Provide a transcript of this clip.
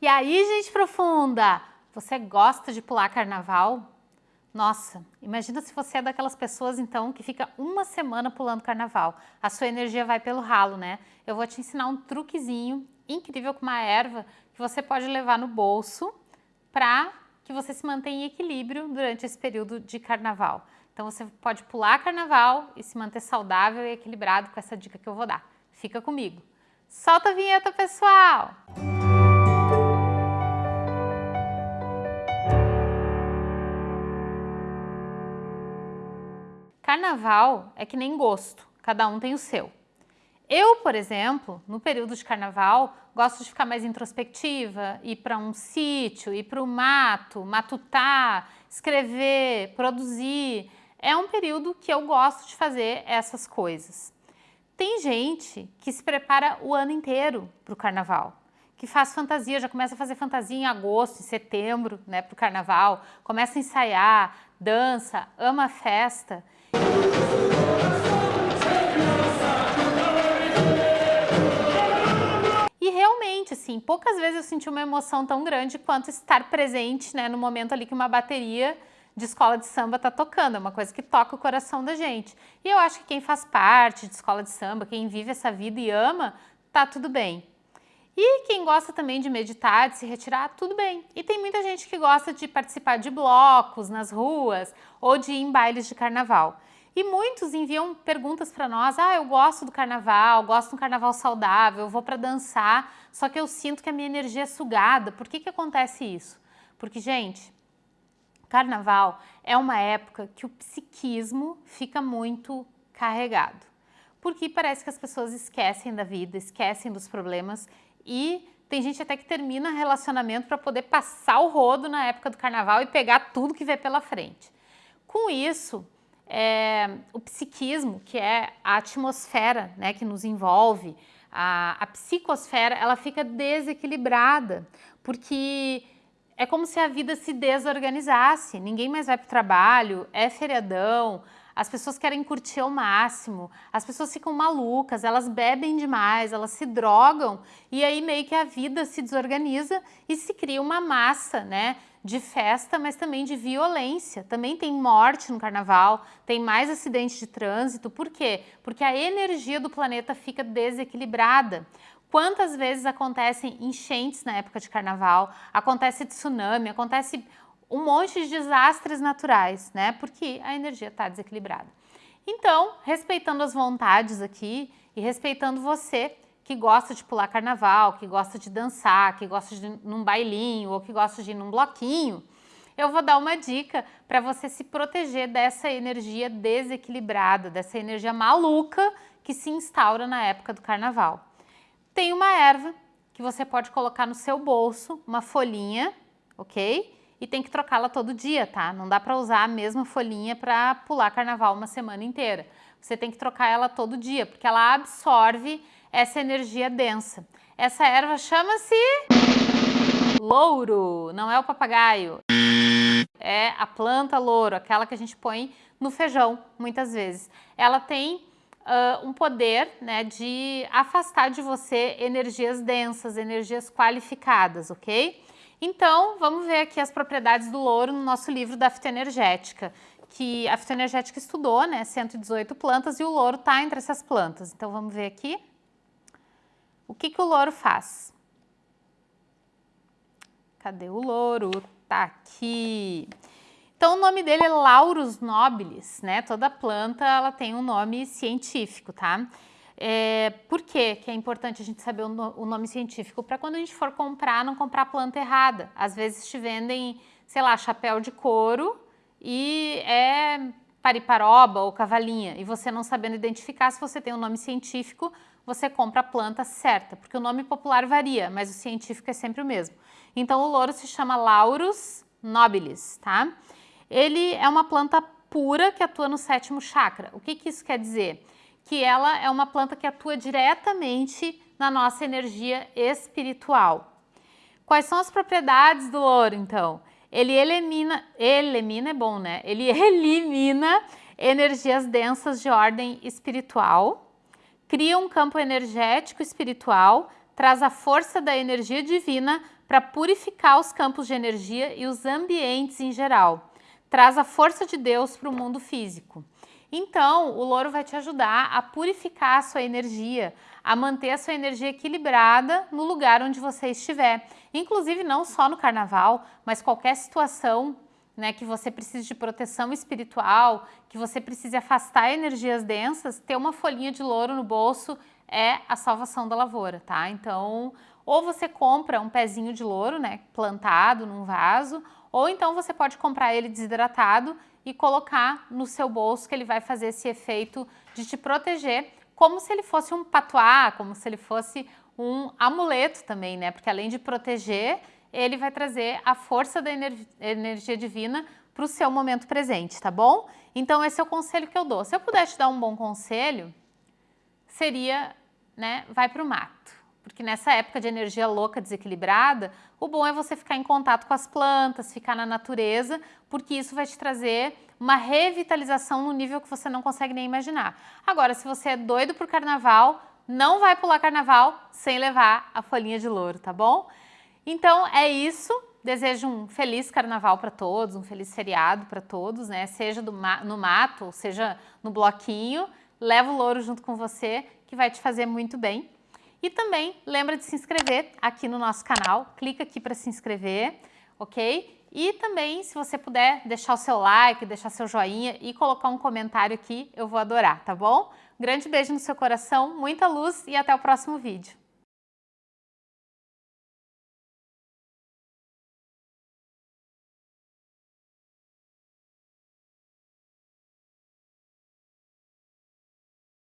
E aí, gente profunda, você gosta de pular carnaval? Nossa, imagina se você é daquelas pessoas então que fica uma semana pulando carnaval. A sua energia vai pelo ralo, né? Eu vou te ensinar um truquezinho incrível com uma erva que você pode levar no bolso para que você se mantenha em equilíbrio durante esse período de carnaval. Então você pode pular carnaval e se manter saudável e equilibrado com essa dica que eu vou dar. Fica comigo. Solta a vinheta, pessoal! Carnaval é que nem gosto, cada um tem o seu. Eu, por exemplo, no período de carnaval, gosto de ficar mais introspectiva, ir para um sítio, ir para o mato, matutar, escrever, produzir. É um período que eu gosto de fazer essas coisas. Tem gente que se prepara o ano inteiro para o carnaval, que faz fantasia, já começa a fazer fantasia em agosto, em setembro, né, para o carnaval, começa a ensaiar, dança, ama a festa. E realmente, assim, poucas vezes eu senti uma emoção tão grande quanto estar presente, né, no momento ali que uma bateria de escola de samba está tocando, é uma coisa que toca o coração da gente. E eu acho que quem faz parte de escola de samba, quem vive essa vida e ama, tá tudo bem. E quem gosta também de meditar, de se retirar, tudo bem. E tem muita gente que gosta de participar de blocos nas ruas ou de ir em bailes de carnaval. E muitos enviam perguntas para nós, ah, eu gosto do carnaval, gosto de um carnaval saudável, vou para dançar, só que eu sinto que a minha energia é sugada. Por que que acontece isso? Porque, gente, carnaval é uma época que o psiquismo fica muito carregado. Porque parece que as pessoas esquecem da vida, esquecem dos problemas e tem gente até que termina relacionamento para poder passar o rodo na época do carnaval e pegar tudo que vê pela frente. Com isso, é, o psiquismo, que é a atmosfera né, que nos envolve, a, a psicosfera, ela fica desequilibrada, porque é como se a vida se desorganizasse, ninguém mais vai para o trabalho, é feriadão, as pessoas querem curtir ao máximo, as pessoas ficam malucas, elas bebem demais, elas se drogam e aí meio que a vida se desorganiza e se cria uma massa, né? de festa, mas também de violência. Também tem morte no carnaval, tem mais acidentes de trânsito. Por quê? Porque a energia do planeta fica desequilibrada. Quantas vezes acontecem enchentes na época de carnaval, acontece tsunami, acontece um monte de desastres naturais, né? Porque a energia está desequilibrada. Então, respeitando as vontades aqui e respeitando você que gosta de pular carnaval, que gosta de dançar, que gosta de ir num bailinho ou que gosta de ir num bloquinho, eu vou dar uma dica para você se proteger dessa energia desequilibrada, dessa energia maluca que se instaura na época do carnaval. Tem uma erva que você pode colocar no seu bolso, uma folhinha, ok? E tem que trocá-la todo dia, tá? Não dá para usar a mesma folhinha para pular carnaval uma semana inteira. Você tem que trocar ela todo dia, porque ela absorve essa energia densa. Essa erva chama-se louro, não é o papagaio. É a planta louro, aquela que a gente põe no feijão, muitas vezes. Ela tem uh, um poder né, de afastar de você energias densas, energias qualificadas, ok? Então, vamos ver aqui as propriedades do louro no nosso livro da fitoenergética, que a fitoenergética estudou, né, 118 plantas, e o louro está entre essas plantas. Então, vamos ver aqui. O que, que o louro faz? Cadê o louro? Tá aqui. Então, o nome dele é Laurus nobilis, né? Toda planta, ela tem um nome científico, tá? É, por quê que é importante a gente saber o, no, o nome científico? Para quando a gente for comprar, não comprar planta errada. Às vezes te vendem, sei lá, chapéu de couro e é pariparoba ou cavalinha, e você não sabendo identificar, se você tem um nome científico, você compra a planta certa, porque o nome popular varia, mas o científico é sempre o mesmo. Então o louro se chama Laurus nobilis, tá? Ele é uma planta pura que atua no sétimo chakra. O que, que isso quer dizer? Que ela é uma planta que atua diretamente na nossa energia espiritual. Quais são as propriedades do louro, então? Ele elimina, elimina é bom, né? Ele elimina energias densas de ordem espiritual, cria um campo energético espiritual, traz a força da energia divina para purificar os campos de energia e os ambientes em geral. Traz a força de Deus para o mundo físico. Então, o louro vai te ajudar a purificar a sua energia, a manter a sua energia equilibrada no lugar onde você estiver. Inclusive, não só no carnaval, mas qualquer situação né, que você precise de proteção espiritual, que você precise afastar energias densas, ter uma folhinha de louro no bolso é a salvação da lavoura, tá? Então, ou você compra um pezinho de louro, né, plantado num vaso, ou então você pode comprar ele desidratado e colocar no seu bolso que ele vai fazer esse efeito de te proteger, como se ele fosse um patuá, como se ele fosse um amuleto também, né? Porque além de proteger, ele vai trazer a força da energia divina para o seu momento presente, tá bom? Então esse é o conselho que eu dou. Se eu puder te dar um bom conselho, seria, né, vai para o mato. Porque nessa época de energia louca, desequilibrada, o bom é você ficar em contato com as plantas, ficar na natureza, porque isso vai te trazer uma revitalização no nível que você não consegue nem imaginar. Agora, se você é doido por carnaval, não vai pular carnaval sem levar a folhinha de louro, tá bom? Então é isso. Desejo um feliz carnaval para todos, um feliz feriado para todos, né? Seja ma no mato, seja no bloquinho. Leva o louro junto com você, que vai te fazer muito bem. E também lembra de se inscrever aqui no nosso canal. Clica aqui para se inscrever, ok? E também, se você puder, deixar o seu like, deixar seu joinha e colocar um comentário aqui, eu vou adorar, tá bom? Grande beijo no seu coração, muita luz e até o próximo vídeo.